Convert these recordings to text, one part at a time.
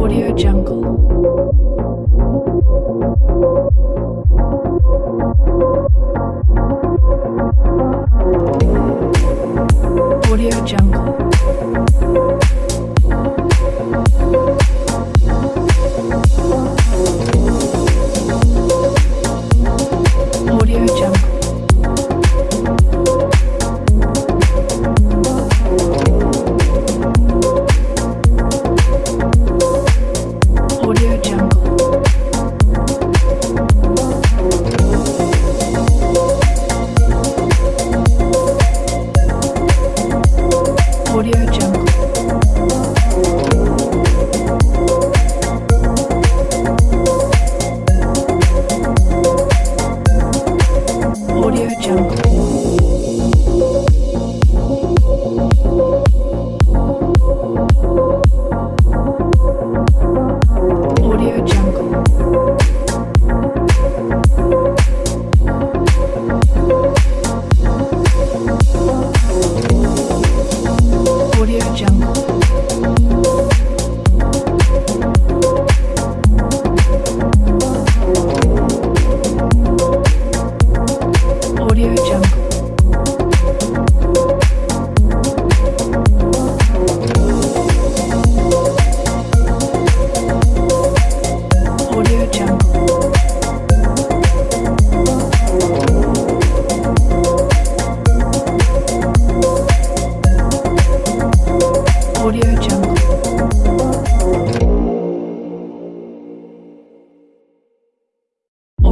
Audio Jungle.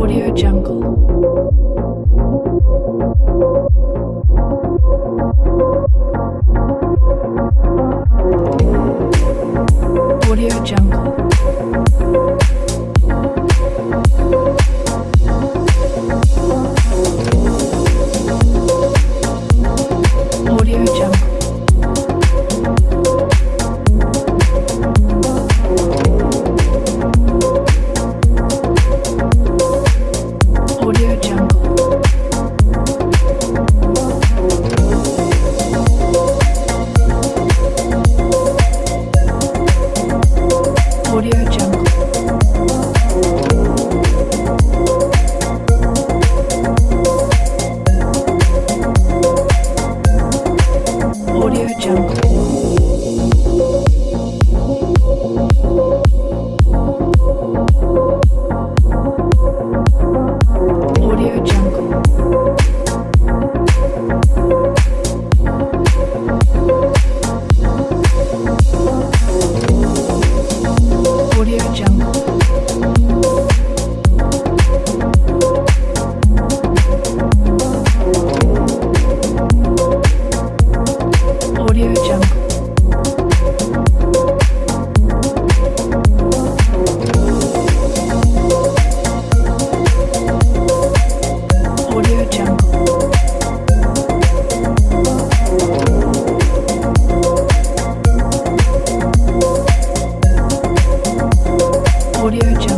Audio Jungle. Audio Jungle. Audio Jungle.